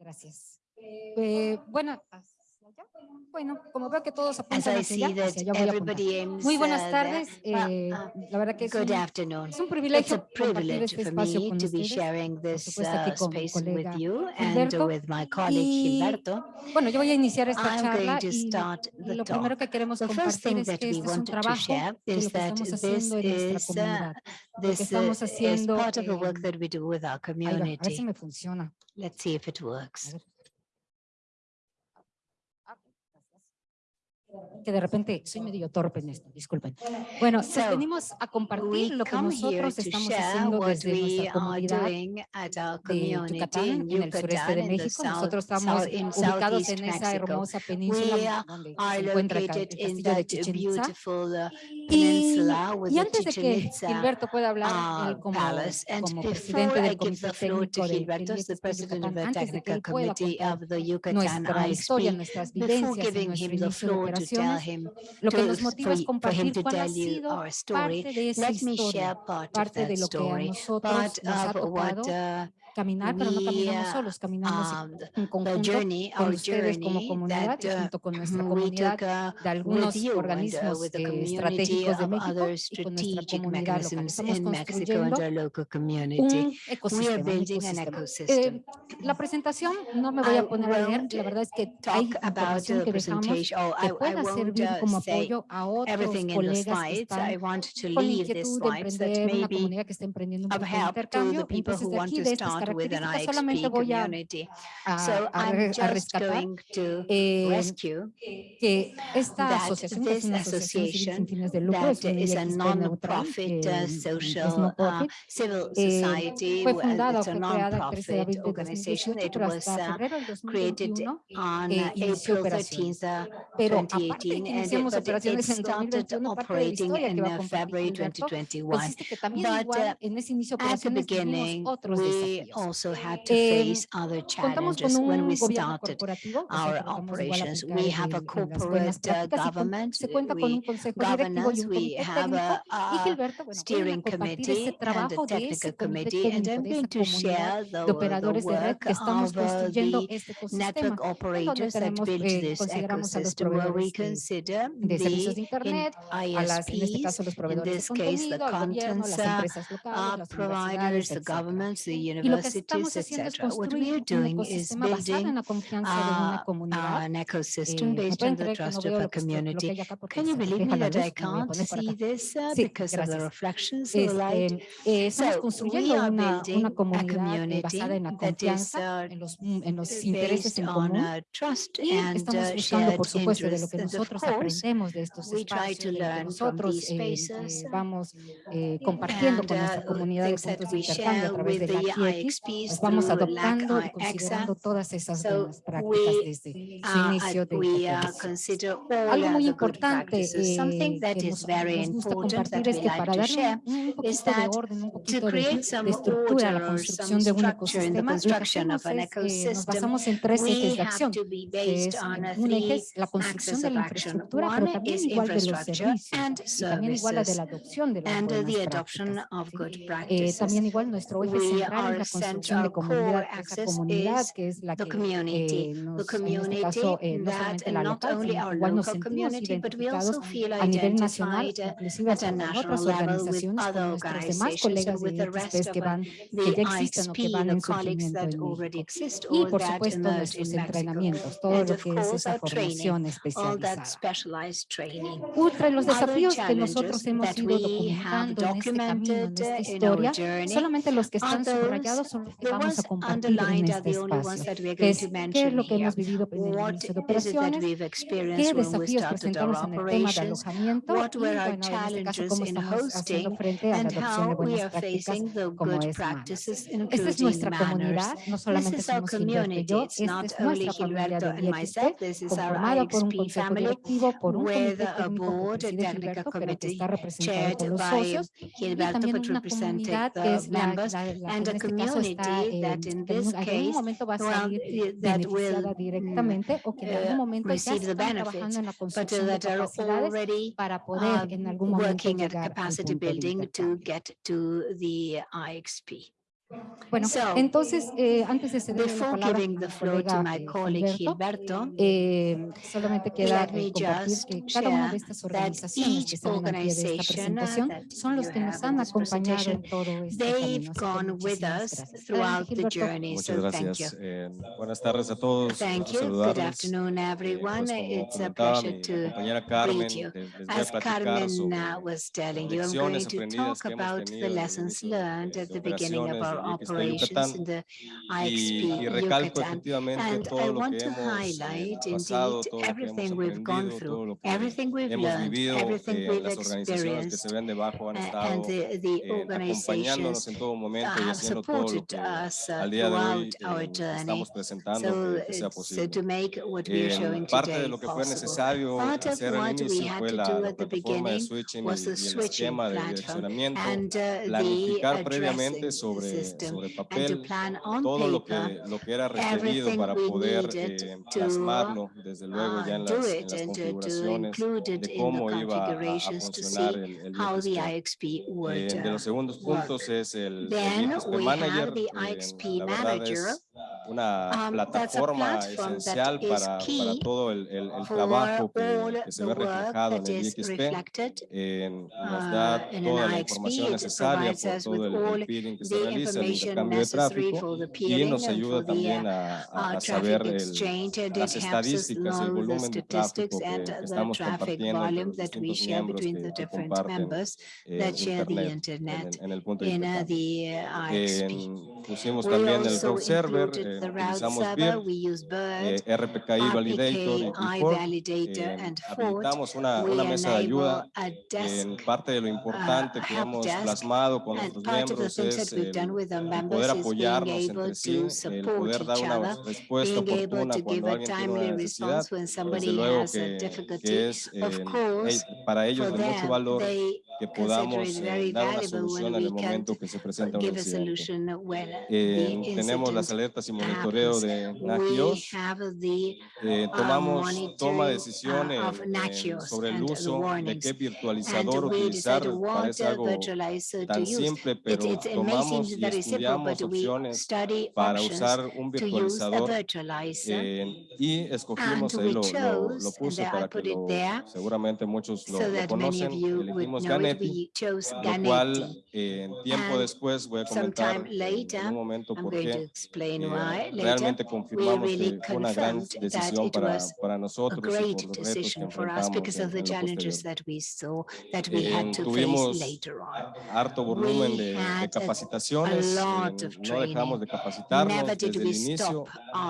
Gracias. Eh, eh bueno, ah, bueno, como veo que todos apuntan hacia allá, hacia allá voy a apuntar. Muy buenas tardes. Eh, la verdad que es un, es un privilegio compartir este espacio con ustedes, por supuesto aquí con mi colega Gilberto. Y, bueno, yo voy a iniciar esta charla y lo primero que queremos compartir es que este es un trabajo que estamos haciendo en nuestra comunidad. Lo que estamos haciendo... Eh, a ver si me funciona. Let's see if it works. que de repente soy medio torpe en esto, disculpen. Bueno, so, venimos a compartir lo que nosotros estamos haciendo desde nuestra comunidad de Yucatán, en el sureste de México. Nosotros estamos ubicados en esa hermosa península donde se encuentra el castillo de Chichen Itza And y antes de que Gilberto pueda hablar él como, como presidente del Comité Técnico del Yucatán, antes de que él the contar nuestra historia, nuestras vivencias, nuestro operaciones, lo que nos motiva es compartir cuál ha sido parte de esa historia, parte de lo que a nosotros nos ha tocado caminar, pero no caminamos solos, caminamos en conjunto con ustedes como comunidad junto con nuestra comunidad de algunos organismos eh, estratégicos de México y con nuestra comunidad local. Estamos construyendo un ecosistema. Un ecosistema. Eh, la presentación no me voy a poner a leer, la verdad es que hay información que dejamos que pueda servir como apoyo a otros colegas que están con inquietud de una comunidad que está emprendiendo un intercambio. características solamente voy community, a, so I'm just going to eh, esta that que es una asociación de lucro, es non-profit social uh, civil eh, society. Eh, fue fundada o fue creada el 13 de on eh, inició operaciones. Pero aparte que iniciamos operaciones February 2021. But que también igual en also had to face other challenges when we started our operations. We have a corporate uh, government, we governance, we have a, a uh, steering committee and a technical committee, and I'm going to share the, the work of uh, the network operators that build this ecosystem, where we consider the ISPs, in this case the content uh, uh providers, the governments, the universities, lo que estamos haciendo es. An ecosystem based on the trust of a community. Can you believe that I can't see this uh, because of the reflections? Uh, uh, estamos construyendo una, una comunidad en compartiendo con nuestra comunidad de puntos a través de la vamos adoptando y considerando todas esas buenas prácticas desde su inicio de la Algo muy importante eh, que nos, nos gusta compartir es que para dar un poquito de orden, un poquito de, de estructura la construcción de un ecosistema, es, eh, nos basamos en tres ejes de acción, que es, un eje la construcción de la infraestructura, pero también igual de los servicios, y también igual a de la adopción de las buenas prácticas. Eh, también igual nuestro eje central es la construcción de comunidad, esa comunidad que es la que eh, nos, en este caso, eh, no solamente local, igual nos sentimos identificados a nivel nacional, inclusive con otras organizaciones, con nuestros demás colegas de que, van, que ya existen o que van en surgimiento en México. Y, por supuesto, nuestros entrenamientos, todo lo que es esa formación los desafíos que nosotros hemos ido documentando en este esta historia, solamente los que están subrayados son los que vamos a compartir en este espacio, que es qué es lo que hemos vivido en el inicio de operaciones, qué desafíos presentamos en el tema de alojamiento y, bueno, en este caso, cómo estamos haciendo frente a la adopción de buenas prácticas como es es nuestra comunidad, no solamente somos Gilberto y yo, esta es nuestra familia de IXP, conformada por un consejo directivo, por un comité técnico que preside Gilberto, pero que está representado por los socios, y también una comunidad que es la, la, Eh, that in this case, well, eh, eh, that will mm, directamente o que en algún momento ya están trabajando en la construcción de capacidades para poder um, en algún momento working at capacity building to get to the IXP. Bueno, so, entonces, eh, antes de giving the floor to my eh, colleague Gilberto, Gilberto eh, solamente queda compartir que cada una de estas organizaciones de uh, son los que nos han acompañado todo este camino. Gone with us throughout the journey, Muchas so gracias. Thank you. Buenas tardes a todos. Thank you. Good afternoon, everyone. It's a pleasure to meet you. As Carmen was telling you, I'm going to talk about the lessons learned at the beginning of our operations in the IXP Yucatan. And I want to highlight indeed everything we've gone through, everything we've learned, everything we've experienced, eh, and the, the organizations have supported us uh, throughout our journey so, uh, so, to make what we're showing today possible. Part of what we had to do at the beginning was the switching platform and uh, the addressing system papel, and to plan on todo paper, lo que, lo que era requerido para poder eh, plasmarlo, desde luego, ya en las, en las configuraciones de cómo iba a, a funcionar el, IXP would, eh, de los segundos es el, el IXP Manager una plataforma esencial para, para, todo el, el, el trabajo que, se ve reflejado en el IXP. Eh, nos da uh, todo el, que se realiza, de tráfico, nos ayuda también a, a, a saber el volumen de que, estamos que, eh, Internet en, el punto de pusimos también el the utilizamos Saba, BIRD, eh, RPKI Validator, I Validator eh, and una, mesa de ayuda. En parte de lo importante que hemos plasmado con nuestros miembros es el, poder apoyarnos entre sí, el poder dar una respuesta oportuna cuando alguien tiene una necesidad. Desde luego que, es, eh, para ellos de mucho valor que podamos eh, dar una solución en el momento que se presenta un incidente. Eh, tenemos las alertas y monitoreo de NACIOS. Eh, tomamos toma de decisiones sobre el uso de qué virtualizador utilizar. Parece algo tan simple, pero tomamos y estudiamos opciones para usar un virtualizador eh, y escogimos, ahí lo, lo, lo puse para que lo, seguramente muchos lo, lo conocen, elegimos eh, Ganesh Pepi, lo cual eh, en tiempo después voy a comentar en un momento por qué eh, realmente confirmamos que una gran decisión para, para nosotros y por los retos que enfrentamos en, eh, tuvimos harto volumen de, de capacitaciones, no dejamos de capacitarnos desde el inicio,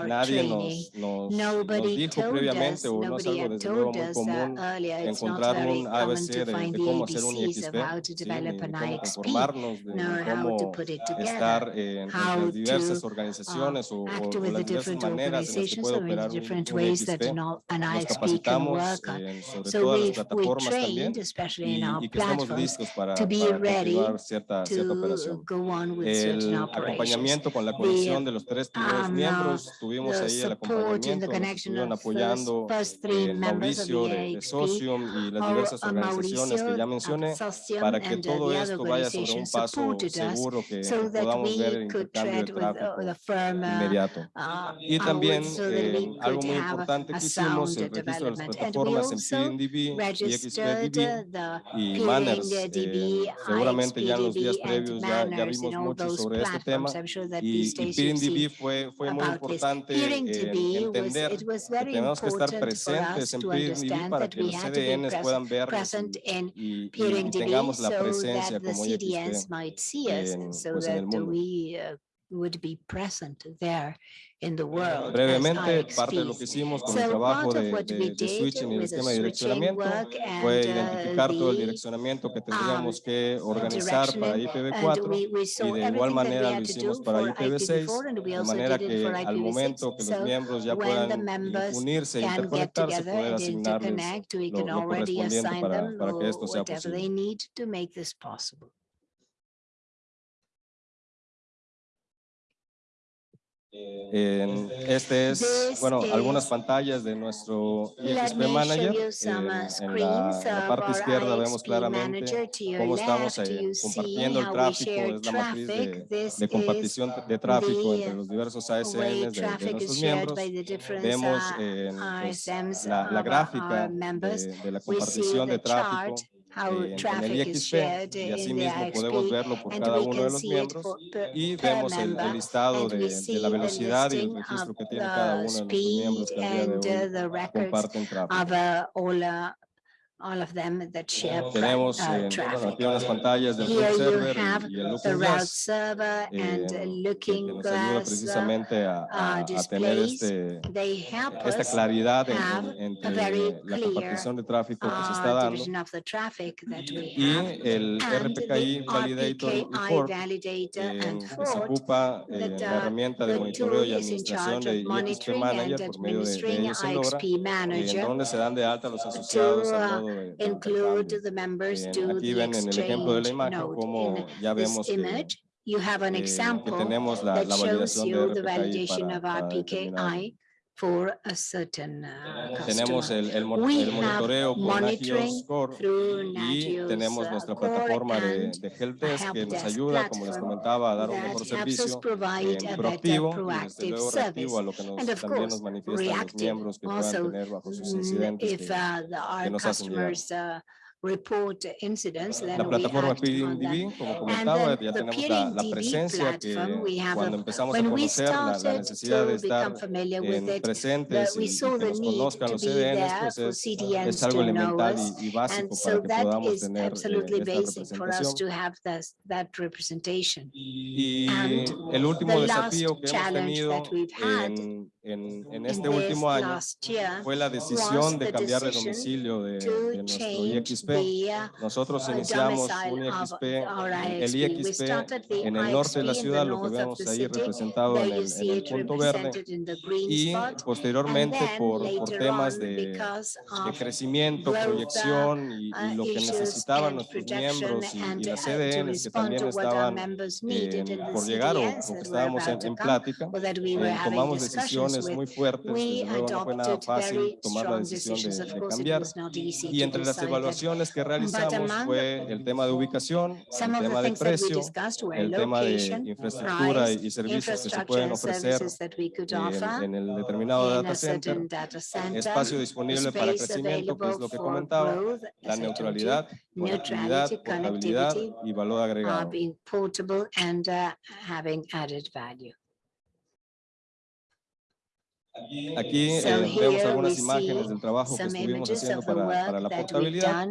nadie nos, nos, nos dijo previamente o no es algo desde luego muy común encontrar un ABC de, de, cómo hacer un ways of how to develop an IXP, know how to put it together, en how diversas um, organizaciones uh, act with the different organizations or in the different ways that an, an IXP can work on. So we've, trained, también, especially in our platforms, to be ready cierta, to cierta go on with certain operations. con la conexión de los tres primeros um, miembros, tuvimos ahí el acompañamiento, nos apoyando Mauricio de, de Socium y las diversas organizaciones que ya mencioné, para que todo esto vaya sobre un paso seguro que so podamos ver el intercambio de tráfico firm, inmediato. Uh, y también so eh, algo muy importante que hicimos, el registro de las plataformas en PNDB y XPDB y Manners. Eh, seguramente ya en los días previos ya, ya vimos mucho sobre este tema sure y, y PNDB fue, fue muy importante eh, entender was, que tenemos que estar presentes en PNDB para que los CDN puedan ver y, y tengamos la presencia como might see us, eh, pues en el mundo. would be present there in the eh, world. Brevemente, parte de lo que hicimos con so el trabajo de, de, de switching y el esquema de direccionamiento fue identificar uh, todo el direccionamiento que tendríamos que organizar para IPv4 y de igual manera lo hicimos para IPv6, de manera que al momento que los miembros ya puedan unirse e interconectarse, poder asignarles lo, lo correspondiente para, para que esto sea posible. En- este es, bueno, algunas pantallas de nuestro IXP show Manager. En, la, en parte izquierda vemos claramente cómo estamos eh, compartiendo el tráfico, es la matriz de, de compartición de tráfico entre los diversos ASNs de, nuestros miembros. Vemos en, pues, la, la gráfica de, de la compartición de tráfico how en, en el traffic is IXP shared y in the asimismo podemos IXP. verlo por And cada we uno de can los miembros y vemos el, el listado and de, de la the velocidad y el registro que tiene cada uno de nuestros miembros que al día de hoy comparten tráfico. Uh, all, uh, of them that share Tenemos uh, eh, bueno, traffic. aquí unas pantallas del Here you server have y, el The route server and eh, uh, que looking glass, uh, precisamente a, a- a tener este, they help esta claridad en- have en- a very entre la compartición de tráfico que se está uh, dando division of the traffic that we y el And the RPKI Validator y Ford validator eh, and que se ocupa eh, that, la uh, herramienta de monitoreo y tool is in administración charge de of IXP monitoring Manager and por medio de, de ellos Logra, en donde se dan de alta los asociados uh, modo include intercambio. the members Eh, to aquí the ven en el ejemplo de la exchange imagen node. cómo In ya this vemos que, image, you have an eh, que example tenemos la, that la shows validación de you the RPKI validation para, of para determinar. For a certain uh, Tenemos el, el, mon- We el have monitoreo con Score through y tenemos nuestra plataforma de, de Help Desk que nos ayuda, como les comentaba, a dar un mejor servicio eh, proactivo y desde luego reactivo a lo que service. nos, And of también nos course, manifiestan los miembros que puedan also tener bajo sus incidentes. if que- uh, our nos hacen llegar. Report incidents, la we plataforma. PDMDB, como comentaba, ya tenemos la, la presencia que cuando empezamos a conocer la, la necesidad de estar en presentes y, que the nos conozcan los be CDNs, pues es, es algo elemental y, y básico para que podamos tener eh, esta representación. Y el último desafío que hemos tenido en, en, en In este this último año last year fue la was decisión de the cambiar de decision domicilio de, to de nuestro IXP. the uh, Nosotros uh, iniciamos un IXP, el IXP. En el norte de la in ciudad, lo que vemos ahí representado en el, en el punto verde. in Y posteriormente por, por temas de, de crecimiento, uh, proyección y, y uh, lo que necesitaban nuestros miembros y, y las uh, to CDNs que también estaban in the por llegar o, CDNs o que estábamos en, en plática, eh, tomamos discussions decisiones muy fuertes, desde luego no fue nada fácil tomar la decisión de, de cambiar. Y entre las evaluaciones que realizamos fue el tema de ubicación, el tema de precio, el tema de infraestructura y, servicios que se pueden ofrecer services that we could en, en el determinado in data center, espacio disponible para crecimiento, que es lo que comentaba, la neutralidad, conectividad, portabilidad y valor uh, agregado. Aquí eh, vemos algunas imágenes del trabajo que estuvimos haciendo para, para la portabilidad.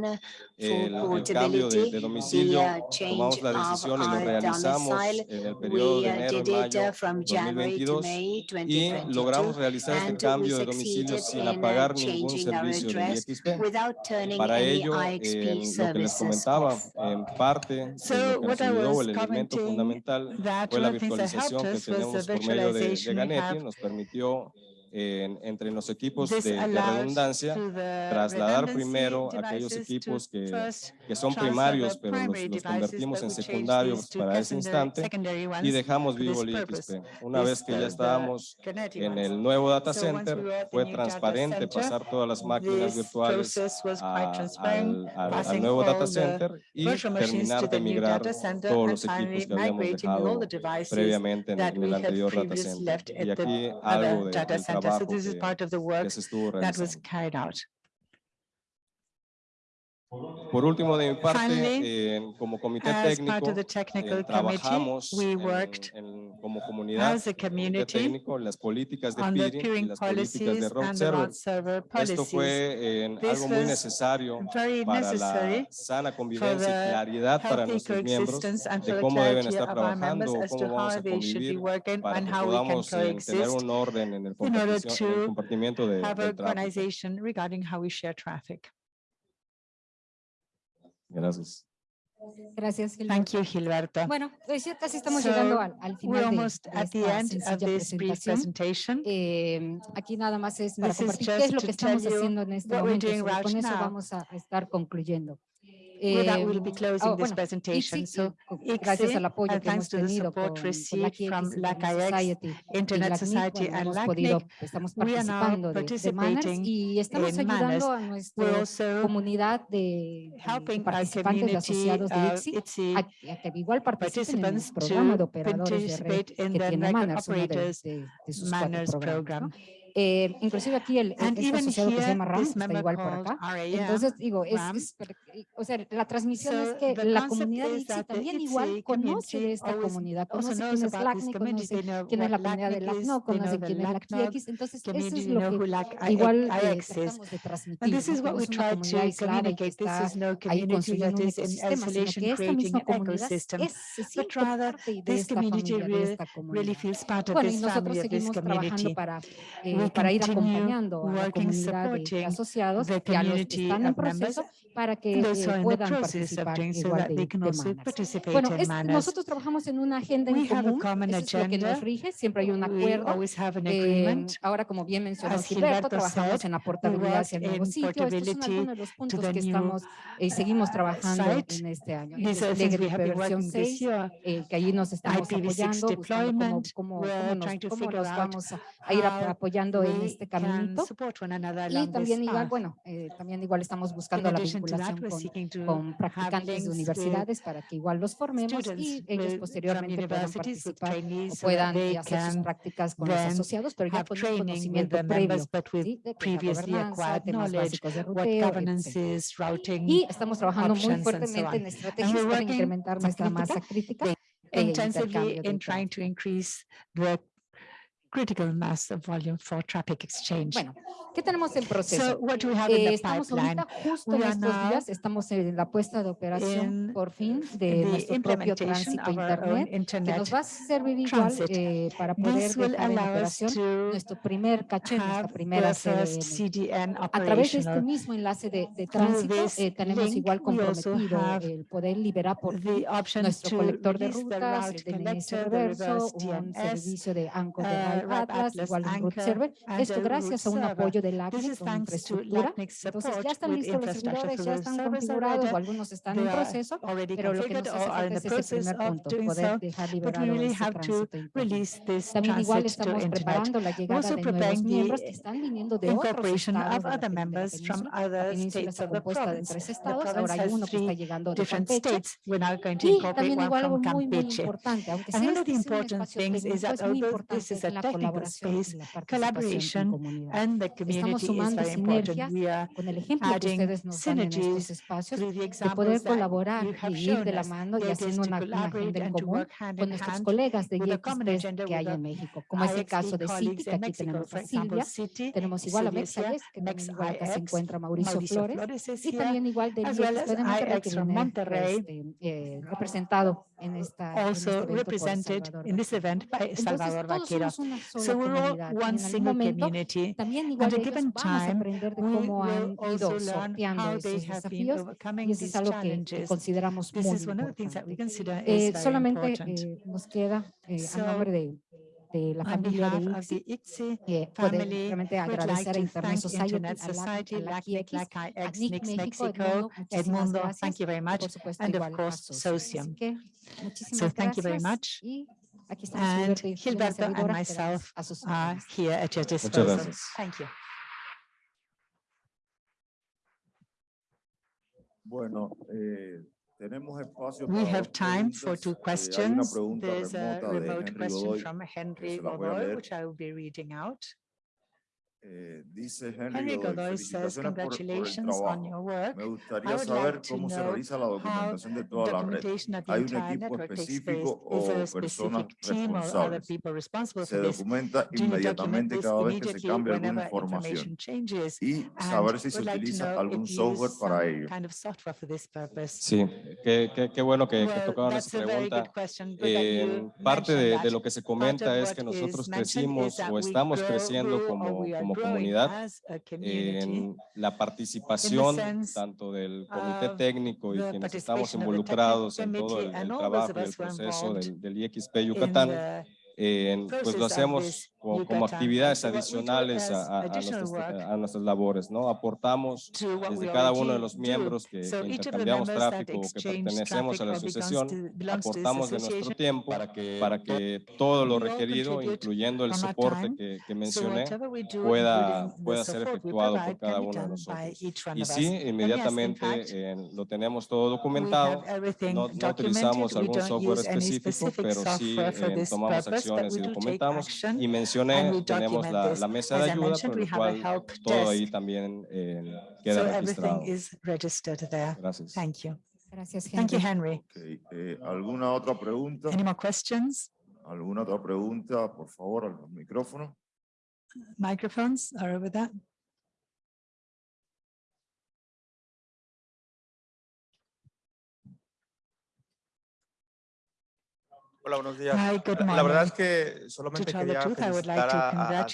El, for el cambio de, de domicilio, uh, tomamos la decisión y lo realizamos en el periodo de uh, enero y mayo uh, from January to 2022 May y 2022. logramos realizar este cambio de domicilio sin in, uh, apagar ningún servicio address IXP. without turning Para ello, en lo que les comentaba, en parte de lo que nos ayudó, el elemento fundamental fue la virtualización que tenemos por medio de, de have. nos permitió en- entre los equipos de, de redundancia trasladar primero aquellos equipos que, que son transfer primarios, pero los, los convertimos en secundarios para ese secondary- instante y ones dejamos vivo this el. IXP. Una vez que uh, ya estábamos en el nuevo data center, fue transparente pasar todas las máquinas virtuales a- al, al- al nuevo data center y terminar de migrar todos los equipos que habíamos dejado previamente en, el anterior data center. Y aquí algo de- del. So trabajo que, part of the que work se estuvo that was realizando. Por último, de mi parte, Finally, eh, como comité técnico, eh, technical committee, trabajamos we en- worked en- como comunidad as a community técnico en las políticas de peering y las políticas policies de the server. server Esto fue eh, algo muy necesario para la sana convivencia y claridad para nuestros miembros de cómo deben estar trabajando, cómo vamos a convivir para que podamos eh, tener un orden en el, en compartimiento de, del tráfico. Gracias. Gracias, Gilberto. Thank you, Gilberto. Bueno, pues ya casi estamos So, llegando al, al We're final de, almost de at the esta end of this brief presentation. Eh, aquí nada más es para This is compartir qué es lo que estamos haciendo en este we're momento. right con eso now. vamos a a estar concluyendo. Well, that eh, will be closing oh, this presentation. So, eh, gracias al apoyo que thanks hemos to the support received from Internet Society, and LACNIC, estamos participando de, de Manners y estamos ayudando a nuestra comunidad de, participantes de asociados de uh, a, a, en el Manners, uno eh, inclusive aquí el este que se llama RAM está igual por acá. Entonces digo, es, o sea, la transmisión es que la comunidad también igual conoce esta comunidad, conoce quién es conoce quién es la comunidad de LACNO, conoce entonces eso es lo que igual tratamos de transmitir. This is what we try to communicate. This is no community that is in isolation creating an ecosystem, but rather this community really feels part of eh, para ir acompañando a la comunidad de asociados y a los están en proceso para que eh, puedan participar igual de, de Bueno, es, nosotros trabajamos en una agenda en común, eso es lo que nos rige, siempre hay un acuerdo. Eh, ahora, como bien mencionó Gilberto, trabajamos en aportabilidad hacia el nuevo sitio, estos son algunos de los puntos que estamos y seguimos trabajando en este año. Entonces, de versión 6, que allí nos estamos apoyando, buscando cómo, cómo, cómo nos, cómo nos vamos a, a ir apoyando apoyando en este caminito. Y también igual, bueno, eh, también igual estamos buscando la vinculación con, con practicantes de universidades para que igual los formemos y ellos posteriormente puedan participar o puedan eh, hacer sus prácticas con los asociados, pero ya con un conocimiento previo ¿sí? de gobernanza, temas básicos de ruteo. Y estamos trabajando muy fuertemente en estrategias para incrementar nuestra masa crítica e intensively in trying to increase the critical mass of volume for traffic exchange. Bueno, ¿qué tenemos en proceso? So what we have eh, in the estamos pipeline? justo en estos días, estamos en la puesta de operación por fin de nuestro propio tránsito internet, internet, que nos va a servir igual eh, para poder dejar en operación nuestro primer caché, nuestra primera CDN. A través de este mismo enlace de, de tránsito eh, tenemos igual comprometido el poder liberar por nuestro colector de rutas, el DNS reverso, un servicio de anchor de Atlas, igual Root Server. Esto gracias a un apoyo de LACNIC con infraestructura. Entonces ya están listos los servidores, ya están configurados o algunos están en proceso, pero lo que es este ese primer punto, poder dejar liberado este También igual estamos preparando la llegada de nuevos miembros que están viniendo de otros estados de la península. La península está compuesta de tres estados, ahora hay uno que está llegando de Campeche. Y también igual algo muy, muy importante, aunque technical space, collaboration, and the community is very important. We are con el ejemplo que ustedes nos dan en estos espacios de poder colaborar y ir de la mano y haciendo una imagen del común con nuestros colegas de IXP que hay en México, como es el caso de Citi, que aquí tenemos a Silvia, tenemos igual a Mexayes, que también igual acá se encuentra Mauricio Flores, y también igual de IXP de Monterrey, este, eh, representado in esta, also este represented in this event by Salvador Vaquero. So we're all one single momento, community. At a given time, we will also learn how they have been overcoming these challenges. This is one of the things that we consider is eh, very solamente, important. Eh, nos queda eh, so, a nombre de de la familia de ICSI, ICSI eh, poder realmente agradecer a Internet Society, Internet Society a Mexico, Edmundo, thank you very much, and of course, Socium. So thank you very much. And Gilberto and myself are here at your disposal. Thank you. Bueno, eh, We have time for two questions. There's a remote question from Henry Godoy, which I will be reading out. Eh, dice Henry, Godoy, says, congratulations por, por on your work. Me gustaría saber like cómo se realiza la documentación de toda la red. Hay un equipo específico o personas responsables. Se documenta inmediatamente cada vez que se cambia alguna información y saber si se utiliza algún software para ello. Kind of sí, qué, qué, qué, bueno que, well, que tocaron esa pregunta. Eh, parte de, de, lo que se comenta es que nosotros crecimos o estamos creciendo como como comunidad en la participación tanto del comité técnico y quienes estamos involucrados en todo el, el trabajo y el proceso del, del IXP Yucatán, eh, pues lo hacemos como better. actividades adicionales a, a- a nuestras, a nuestras labores, ¿no? Aportamos desde cada uno de los miembros que, que intercambiamos tráfico o que pertenecemos a la asociación, aportamos de nuestro tiempo para que para que todo lo requerido, incluyendo el soporte que, que mencioné, pueda- pueda ser efectuado por cada uno de nosotros. Y sí, inmediatamente eh, lo tenemos todo documentado. No, no utilizamos algún software específico, pero sí eh, tomamos acciones y documentamos. Y and mencioné, tenemos la, mesa de ayuda, por lo cual todo ahí también eh, So queda everything registrado. is registered there. Gracias. Thank you. Gracias, Thank you, Henry. Eh, ¿Alguna otra pregunta? Any more questions? ¿Alguna otra pregunta? Por favor, al micrófono. Microphones are over there. Hola, buenos días. Hi, good La- La verdad es morning. que solamente tell the quería truth, I would like to a- a,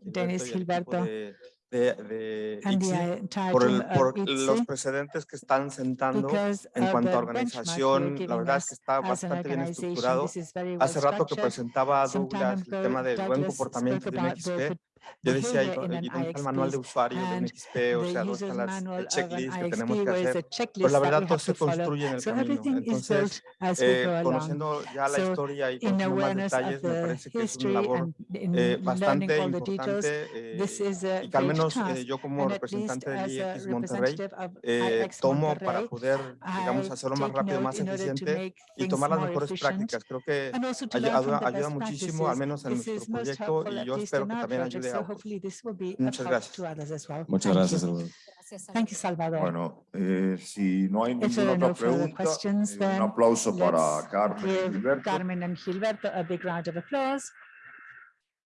Denis, Gilberto de, de, ICSI por, el, por los precedentes que están sentando en cuanto a organización. La verdad es que está as an bastante bien estructurado. Hace rato que presentaba Douglas el tema del buen comportamiento de un Yo decía, ¿y, behavior dó- in y an dónde está el manual de usuario de un and XP? O sea, ¿dónde están las manual el of an checklist que tenemos que hacer? checklist Pues la verdad todo se construye en el camino. Entonces, we eh, conociendo ya la historia y conociendo más detalles, me parece que es una labor eh, bastante importante eh, y que al menos eh, yo como representante del IX Monterrey eh, tomo para poder, digamos, hacerlo más rápido, más eficiente y tomar las mejores prácticas. Creo que ayuda, ayuda muchísimo, al menos en nuestro proyecto y yo espero que también ayude so hopefully this will be of Muchas help gracias. to others as well. Muchas Thank gracias. you. Salvador. Thank you, Salvador. Bueno, eh, si no hay If there ninguna are otra no further pregunta, questions, eh, un then aplauso para let's Carmen y give Gilberto. Carmen and Gilberto a big round of applause.